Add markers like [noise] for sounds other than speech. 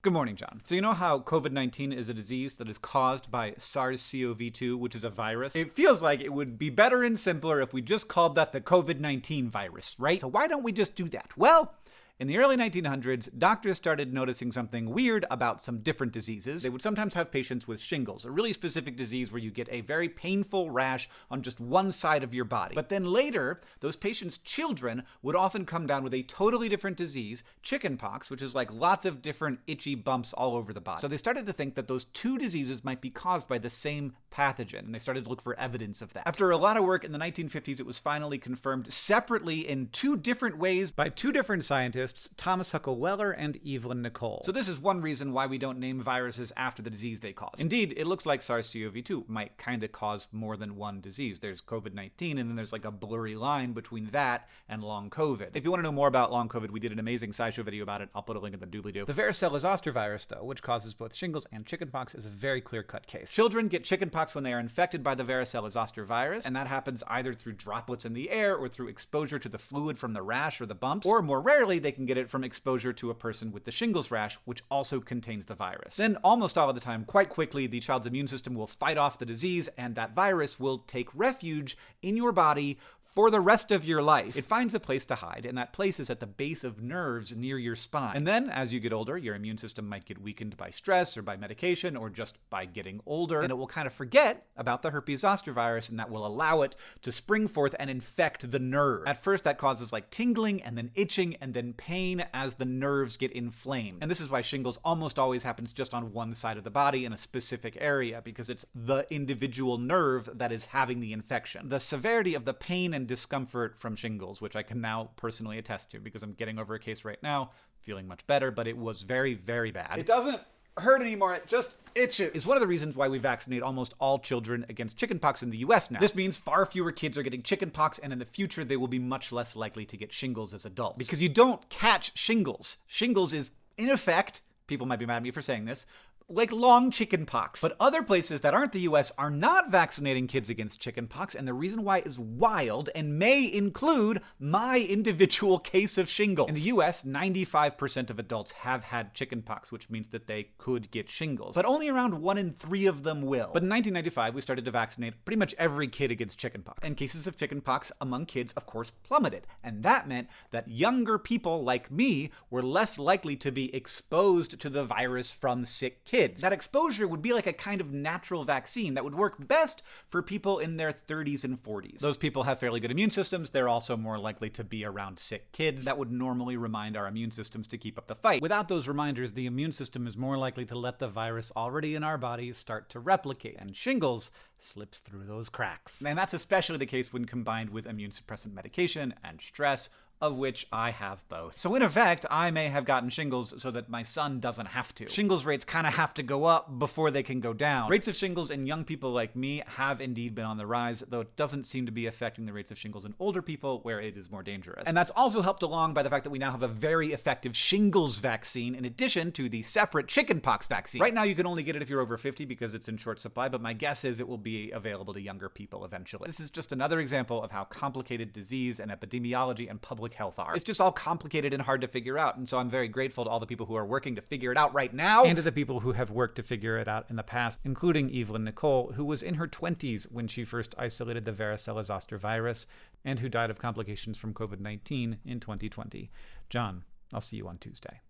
Good morning, John. So, you know how COVID 19 is a disease that is caused by SARS CoV 2, which is a virus? It feels like it would be better and simpler if we just called that the COVID 19 virus, right? So, why don't we just do that? Well, in the early 1900s, doctors started noticing something weird about some different diseases. They would sometimes have patients with shingles, a really specific disease where you get a very painful rash on just one side of your body. But then later, those patients' children would often come down with a totally different disease, chickenpox, which is like lots of different itchy bumps all over the body. So they started to think that those two diseases might be caused by the same pathogen, and they started to look for evidence of that. After a lot of work in the 1950s, it was finally confirmed separately in two different ways by two different scientists Thomas Huckle Weller and Evelyn Nicol. So this is one reason why we don't name viruses after the disease they cause. Indeed, it looks like SARS-CoV-2 might kind of cause more than one disease. There's COVID-19 and then there's like a blurry line between that and long COVID. If you want to know more about long COVID, we did an amazing SciShow video about it. I'll put a link in the doobly-doo. The varicella-zoster virus, though, which causes both shingles and chickenpox, is a very clear-cut case. Children get chickenpox when they are infected by the varicella-zoster virus, and that happens either through droplets in the air or through exposure to the fluid from the rash or the bumps, or more rarely, they can get it from exposure to a person with the shingles rash, which also contains the virus. Then, almost all of the time, quite quickly, the child's immune system will fight off the disease, and that virus will take refuge in your body for the rest of your life. It finds a place to hide, and that place is at the base of nerves near your spine. And then, as you get older, your immune system might get weakened by stress or by medication or just by getting older, and it will kind of forget about the herpes zoster virus, and that will allow it to spring forth and infect the nerve. At first, that causes like tingling and then itching and then pain as the nerves get inflamed. And this is why shingles almost always happens just on one side of the body in a specific area, because it's the individual nerve that is having the infection. The severity of the pain and discomfort from shingles, which I can now personally attest to because I'm getting over a case right now, feeling much better, but it was very, very bad. It doesn't hurt anymore. It just itches. Is one of the reasons why we vaccinate almost all children against chickenpox in the US now. This means far fewer kids are getting chickenpox, and in the future, they will be much less likely to get shingles as adults. Because you don't catch shingles. Shingles is, in effect, people might be mad at me for saying this, like long chickenpox. But other places that aren't the US are not vaccinating kids against chickenpox, and the reason why is wild and may include my individual [laughs] case of shingles. In the US, 95% of adults have had chickenpox, which means that they could get shingles. But only around one in three of them will. But in 1995, we started to vaccinate pretty much every kid against chickenpox. And cases of chickenpox among kids, of course, plummeted. And that meant that younger people like me were less likely to be exposed to the virus from sick kids kids. That exposure would be like a kind of natural vaccine that would work best for people in their 30s and 40s. Those people have fairly good immune systems. They're also more likely to be around sick kids. That would normally remind our immune systems to keep up the fight. Without those reminders, the immune system is more likely to let the virus already in our bodies start to replicate, and shingles slips through those cracks. And that's especially the case when combined with immune suppressant medication and stress of which I have both. So in effect, I may have gotten shingles so that my son doesn't have to. Shingles rates kind of have to go up before they can go down. Rates of shingles in young people like me have indeed been on the rise, though it doesn't seem to be affecting the rates of shingles in older people where it is more dangerous. And that's also helped along by the fact that we now have a very effective shingles vaccine in addition to the separate chickenpox vaccine. Right now you can only get it if you're over 50 because it's in short supply, but my guess is it will be available to younger people eventually. This is just another example of how complicated disease and epidemiology and public public health are. It's just all complicated and hard to figure out. And so I'm very grateful to all the people who are working to figure it out right now. And to the people who have worked to figure it out in the past, including Evelyn Nicol, who was in her 20s when she first isolated the varicella zoster virus and who died of complications from COVID 19 in 2020. John, I'll see you on Tuesday.